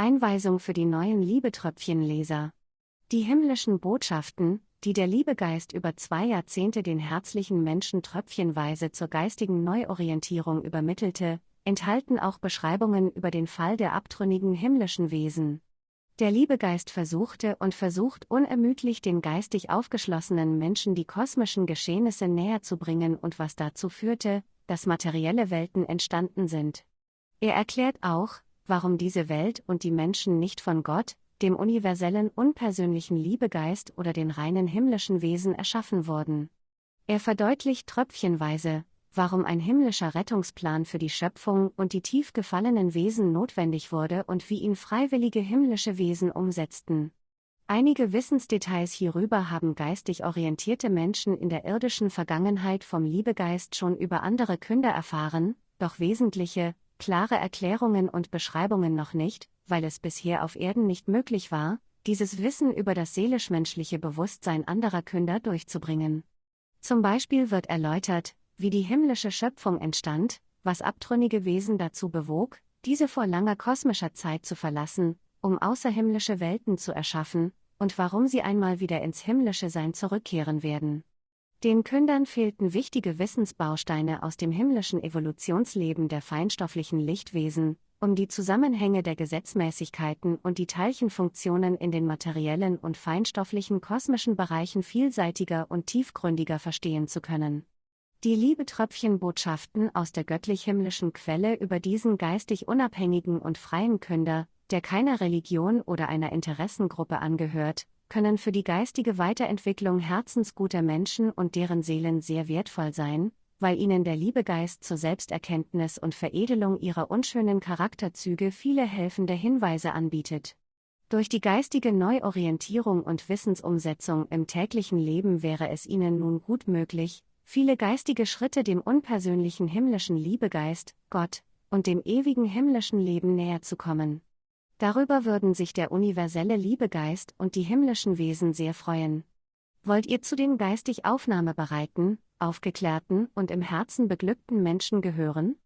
Einweisung für die neuen Liebetröpfchenleser. Die himmlischen Botschaften, die der Liebegeist über zwei Jahrzehnte den herzlichen Menschen tröpfchenweise zur geistigen Neuorientierung übermittelte, enthalten auch Beschreibungen über den Fall der abtrünnigen himmlischen Wesen. Der Liebegeist versuchte und versucht unermüdlich den geistig aufgeschlossenen Menschen die kosmischen Geschehnisse näher zu bringen und was dazu führte, dass materielle Welten entstanden sind. Er erklärt auch, warum diese Welt und die Menschen nicht von Gott, dem universellen unpersönlichen Liebegeist oder den reinen himmlischen Wesen erschaffen wurden. Er verdeutlicht tröpfchenweise, warum ein himmlischer Rettungsplan für die Schöpfung und die tief gefallenen Wesen notwendig wurde und wie ihn freiwillige himmlische Wesen umsetzten. Einige Wissensdetails hierüber haben geistig orientierte Menschen in der irdischen Vergangenheit vom Liebegeist schon über andere Künder erfahren, doch wesentliche, klare Erklärungen und Beschreibungen noch nicht, weil es bisher auf Erden nicht möglich war, dieses Wissen über das seelisch-menschliche Bewusstsein anderer Künder durchzubringen. Zum Beispiel wird erläutert, wie die himmlische Schöpfung entstand, was abtrünnige Wesen dazu bewog, diese vor langer kosmischer Zeit zu verlassen, um außerhimmlische Welten zu erschaffen, und warum sie einmal wieder ins himmlische Sein zurückkehren werden. Den Kündern fehlten wichtige Wissensbausteine aus dem himmlischen Evolutionsleben der feinstofflichen Lichtwesen, um die Zusammenhänge der Gesetzmäßigkeiten und die Teilchenfunktionen in den materiellen und feinstofflichen kosmischen Bereichen vielseitiger und tiefgründiger verstehen zu können. Die Liebetröpfchenbotschaften aus der göttlich-himmlischen Quelle über diesen geistig unabhängigen und freien Künder, der keiner Religion oder einer Interessengruppe angehört, können für die geistige Weiterentwicklung herzensguter Menschen und deren Seelen sehr wertvoll sein, weil ihnen der Liebegeist zur Selbsterkenntnis und Veredelung ihrer unschönen Charakterzüge viele helfende Hinweise anbietet. Durch die geistige Neuorientierung und Wissensumsetzung im täglichen Leben wäre es ihnen nun gut möglich, viele geistige Schritte dem unpersönlichen himmlischen Liebegeist, Gott, und dem ewigen himmlischen Leben näher zu kommen. Darüber würden sich der universelle Liebegeist und die himmlischen Wesen sehr freuen. Wollt ihr zu den geistig aufnahmebereiten, aufgeklärten und im Herzen beglückten Menschen gehören?